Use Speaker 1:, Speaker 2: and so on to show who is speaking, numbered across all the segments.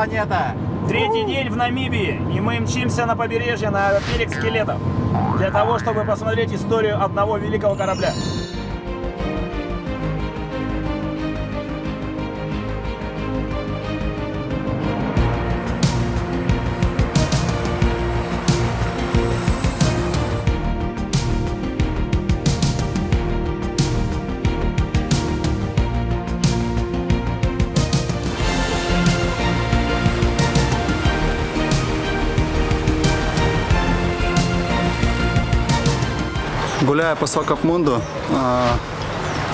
Speaker 1: планета.
Speaker 2: Третий день в Намибии, и мы мчимся на побережье на берег скелетов. Для того, чтобы посмотреть историю одного великого корабля.
Speaker 1: Гуляя по Свакопмунду, а,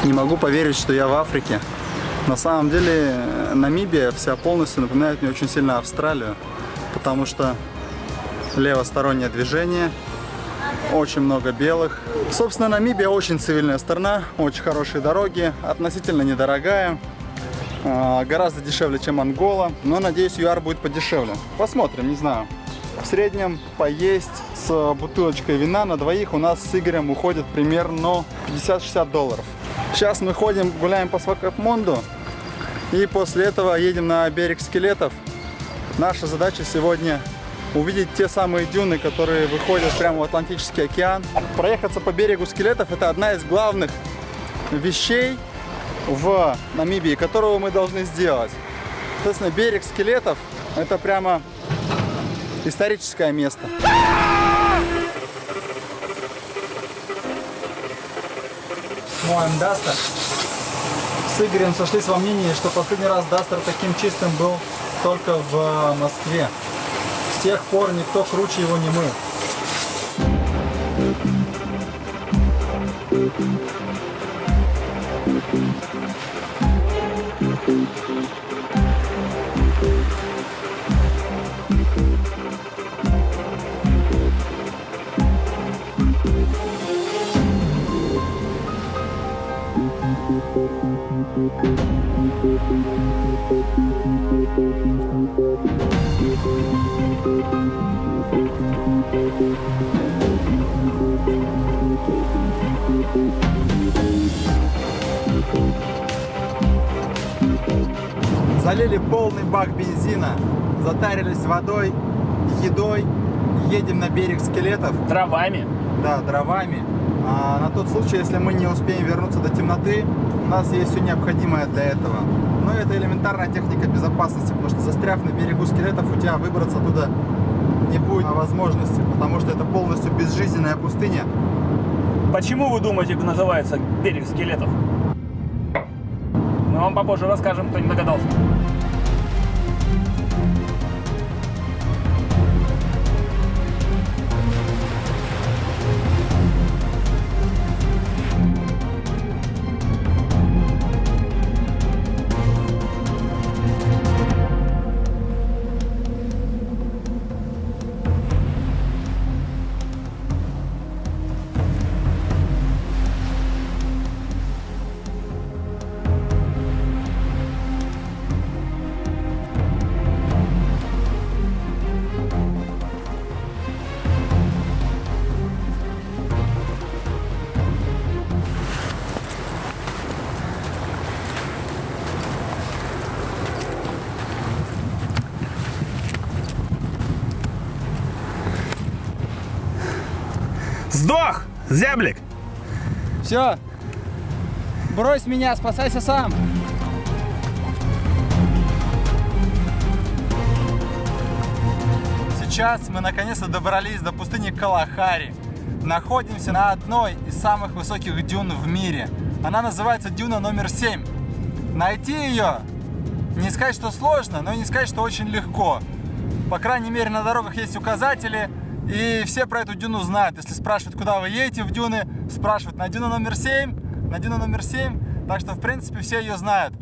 Speaker 1: не могу поверить, что я в Африке. На самом деле Намибия вся полностью напоминает мне очень сильно Австралию, потому что левостороннее движение, очень много белых. Собственно, Намибия очень цивильная страна, очень хорошие дороги, относительно недорогая, а, гораздо дешевле, чем Ангола, но надеюсь, ЮАР будет подешевле. Посмотрим, не знаю. В среднем поесть с бутылочкой вина на двоих у нас с Игорем уходит примерно 50-60 долларов. Сейчас мы ходим, гуляем по Свакопмонду и после этого едем на берег скелетов. Наша задача сегодня увидеть те самые дюны, которые выходят прямо в Атлантический океан. Проехаться по берегу скелетов это одна из главных вещей в Намибии, которую мы должны сделать. Соответственно, берег скелетов это прямо историческое место. Моем Дастер. С Игорем сошлись во мнении, что последний раз Дастер таким чистым был только в Москве. С тех пор никто круче его не мыл. Залили полный бак бензина, затарились водой, едой, едем на берег скелетов.
Speaker 2: Дровами.
Speaker 1: Да, дровами. А на тот случай, если мы не успеем вернуться до темноты, у нас есть все необходимое для этого. Но это элементарная техника безопасности, потому что застряв на берегу скелетов, у тебя выбраться туда не будет возможности, потому что это полностью безжизненная пустыня.
Speaker 2: Почему вы думаете, называется берег скелетов? Мы вам попозже расскажем, кто не догадался. Сдох, зяблик!
Speaker 3: Все. Брось меня, спасайся сам.
Speaker 1: Сейчас мы наконец-то добрались до пустыни Калахари. Находимся на одной из самых высоких дюн в мире. Она называется дюна номер 7. Найти ее, не сказать, что сложно, но и не сказать, что очень легко. По крайней мере, на дорогах есть указатели, и все про эту дюну знают. Если спрашивают, куда вы едете в дюны, спрашивают на дюну номер 7, на дюну номер 7. Так что, в принципе, все ее знают.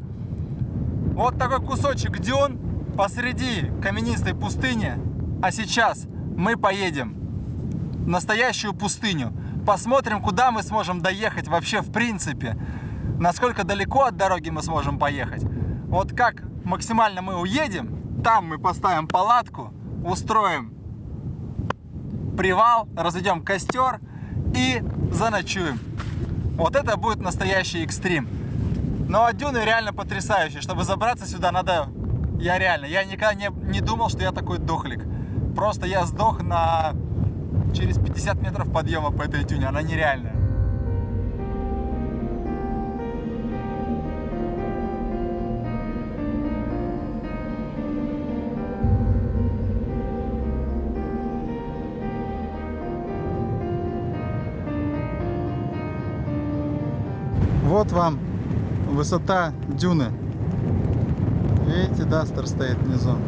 Speaker 1: Вот такой кусочек дюн посреди каменистой пустыни. А сейчас мы поедем в настоящую пустыню. Посмотрим, куда мы сможем доехать вообще в принципе. Насколько далеко от дороги мы сможем поехать. Вот как максимально мы уедем, там мы поставим палатку, устроим привал, разведем костер и заночуем. Вот это будет настоящий экстрим. Но дюны реально потрясающие. Чтобы забраться сюда, надо Я реально, я никогда не, не думал, что я такой дохлик. Просто я сдох на через 50 метров подъема по этой тюне. Она нереальная. Вот вам высота дюны. Видите, Дастер стоит внизу.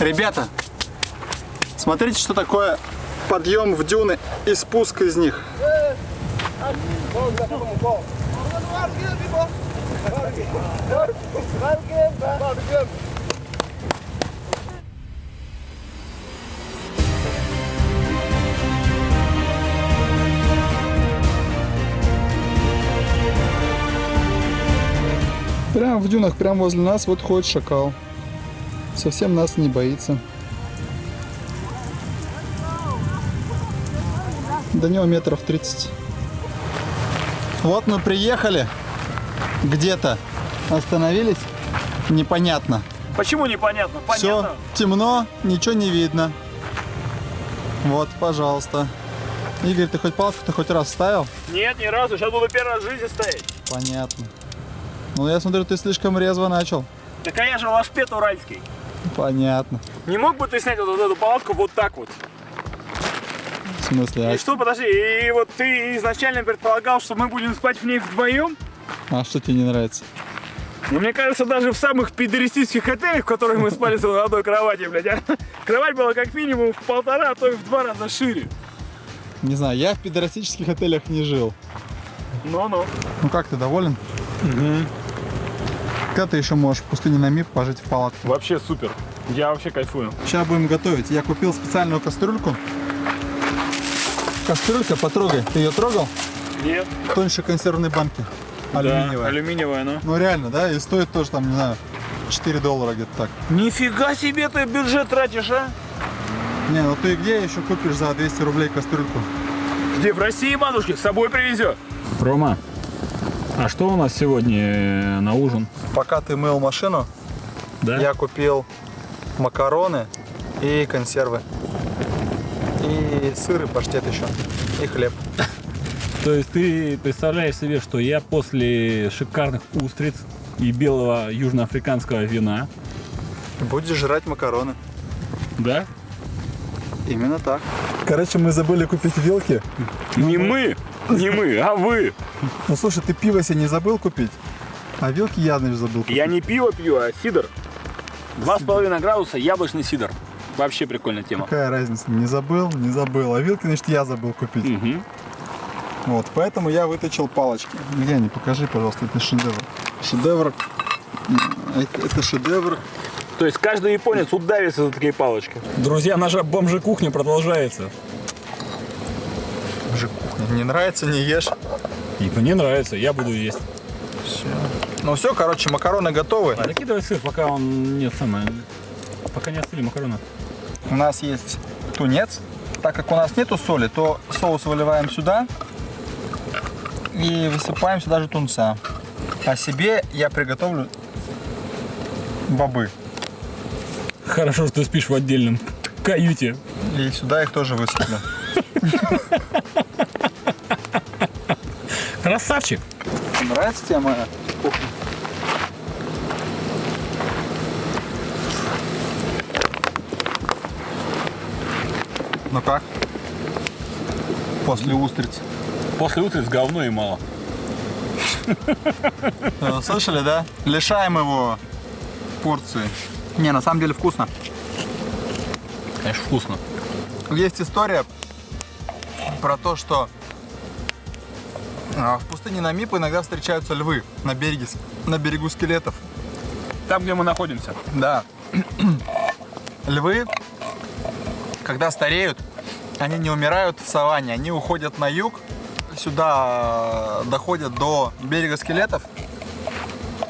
Speaker 1: Ребята, смотрите, что такое подъем в дюны и спуск из них. Прямо в дюнах, прямо возле нас, вот ходит шакал. Совсем нас не боится. До него метров 30. Вот мы приехали. Где-то остановились. Непонятно.
Speaker 2: Почему непонятно?
Speaker 1: Все
Speaker 2: Понятно.
Speaker 1: темно, ничего не видно. Вот, пожалуйста. Игорь, ты хоть палку-то хоть раз ставил?
Speaker 2: Нет, ни разу. Сейчас буду первый раз в жизни стоять.
Speaker 1: Понятно. Ну, я смотрю, ты слишком резво начал.
Speaker 2: Да, конечно, лашпет уральский.
Speaker 1: Понятно.
Speaker 2: Не мог бы ты снять вот, эту палатку вот так вот?
Speaker 1: В смысле,
Speaker 2: И что, подожди, и вот ты изначально предполагал, что мы будем спать в ней вдвоем?
Speaker 1: а, а что тебе не нравится?
Speaker 2: Ну, мне кажется, даже в самых пидористических отелях, в которых мы спали с одной кровати, блядь, а, кровать была как минимум в полтора, а то и в два раза шире.
Speaker 1: Не знаю, я в пидорастических отелях не жил.
Speaker 2: Ну-ну.
Speaker 1: Ну как, ты доволен? Когда ты еще можешь в пустыне на МИП пожить в палатке?
Speaker 2: Вообще супер. Я вообще кайфую.
Speaker 1: Сейчас будем готовить. Я купил специальную кастрюльку. Кастрюлька, потрогай. Ты ее трогал?
Speaker 2: Нет.
Speaker 1: Тоньше консервной банки. Алюминиевая.
Speaker 2: алюминиевая, ну.
Speaker 1: Ну реально, да? И стоит тоже там, не знаю, 4 доллара где-то так.
Speaker 2: Нифига себе ты бюджет тратишь, а?
Speaker 1: Не, ну ты где еще купишь за 200 рублей кастрюльку?
Speaker 2: Где в России матушки с собой привезет?
Speaker 4: Рома, а что у нас сегодня э, на ужин?
Speaker 1: Пока ты мыл машину,
Speaker 4: Да?
Speaker 1: я купил макароны и консервы. И сыр, и паштет еще. И хлеб.
Speaker 4: То есть ты представляешь себе, что я после шикарных устриц и белого южноафриканского вина,
Speaker 1: Будешь жрать макароны.
Speaker 4: да?
Speaker 1: Именно так. Короче, мы забыли купить вилки.
Speaker 2: Не мы, не мы, а вы.
Speaker 1: Ну слушай, ты пиво себе не забыл купить? А вилки я, наверное, забыл купить.
Speaker 2: Я не пиво пью, а сидр. Два с половиной градуса, яблочный сидр. Вообще прикольная тема.
Speaker 1: Какая разница? Не забыл, не забыл. А вилки, значит, я забыл купить.
Speaker 2: Мгм.
Speaker 1: Вот, поэтому я выточил палочки. Где они? Покажи, пожалуйста, это шедевр. Шедевр. Это, это шедевр.
Speaker 2: То есть каждый японец удавится за такие палочки.
Speaker 4: Друзья, наша бомжи-кухня продолжается.
Speaker 1: Не нравится, не ешь.
Speaker 4: И мне нравится, я буду есть.
Speaker 1: Все. Ну все, короче, макароны готовы.
Speaker 4: А закидывай сыр, пока он не самое. Пока не остыли макароны.
Speaker 1: У нас есть тунец. Так как у нас нету соли, то соус выливаем сюда и высыпаем сюда же тунца. А себе я приготовлю бобы.
Speaker 4: Хорошо, что ты спишь в отдельном каюте.
Speaker 1: И сюда их тоже высыплю.
Speaker 4: Красавчик!
Speaker 1: Нравится тебе моя кухня? Ну как? После устриц.
Speaker 4: После устриц говно и мало.
Speaker 1: Э, Слышали, да? Лишаем его порции. Не, на самом деле вкусно.
Speaker 4: Конечно, вкусно.
Speaker 1: Есть история про то, что в пустыне Намип иногда встречаются львы на береге, на берегу скелетов.
Speaker 2: Там, где мы находимся.
Speaker 1: Да. львы, когда стареют, они не умирают в саванне, они уходят на юг, сюда э, доходят до берега скелетов.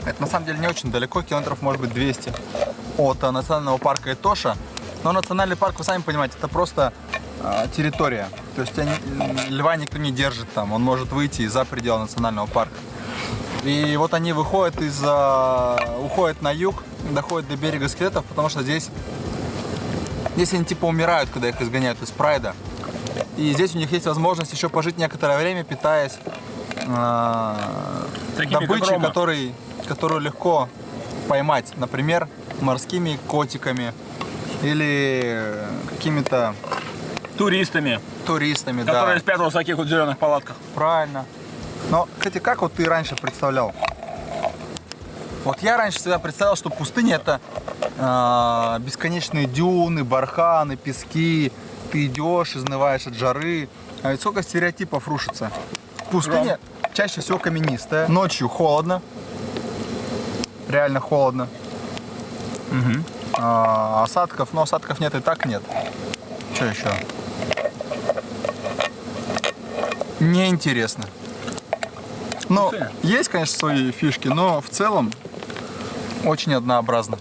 Speaker 1: Это на самом деле не очень далеко, километров может быть 200 от э, национального парка Этоша. Но национальный парк, вы сами понимаете, это просто территория. То есть они- льва никто не держит там, он может выйти за пределы национального парка. И вот они выходят из, э, уходят на юг, доходят до берега скелетов, потому что здесь, здесь они типа умирают, когда их изгоняют из прайда. И здесь у них есть возможность еще пожить некоторое время, питаясь э,
Speaker 2: Такими,
Speaker 1: добычей, который, которую легко поймать. Например, морскими котиками или какими-то
Speaker 2: Туристами,
Speaker 1: туристами. да.
Speaker 2: которые вот в таких вот зеленых палатках.
Speaker 1: Правильно. Но, кстати, как вот ты раньше представлял? Вот я раньше всегда представлял, что пустыня это э, бесконечные дюны, барханы, пески. Ты идешь, изнываешь от жары. А ведь сколько стереотипов рушится. Пустыня чаще всего каменистая. Ночью холодно. Реально холодно. А, осадков, но осадков нет и так нет. Что еще? Неинтересно. Ну, есть, конечно, свои фишки, но в целом очень однообразно.